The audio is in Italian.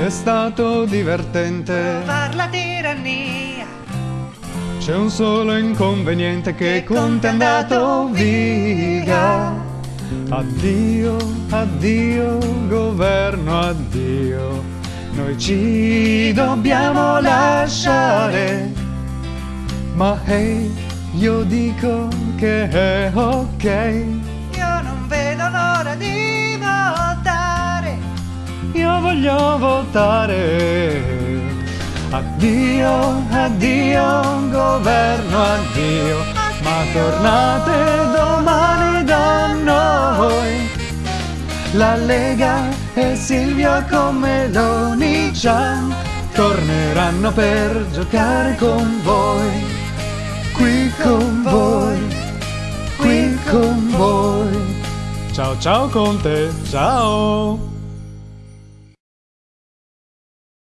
È stato divertente. Far la tirannia. C'è un solo inconveniente che Conte è andato via. Addio, addio, governo, addio. Noi ci dobbiamo lasciare. Ma hey, io dico che è ok. Voglio votare. Addio, addio, governo, addio. Ma tornate domani da noi. La Lega e Silvio con Meloni Chan torneranno per giocare con voi. Qui con voi, qui con voi. Ciao ciao Conte, ciao!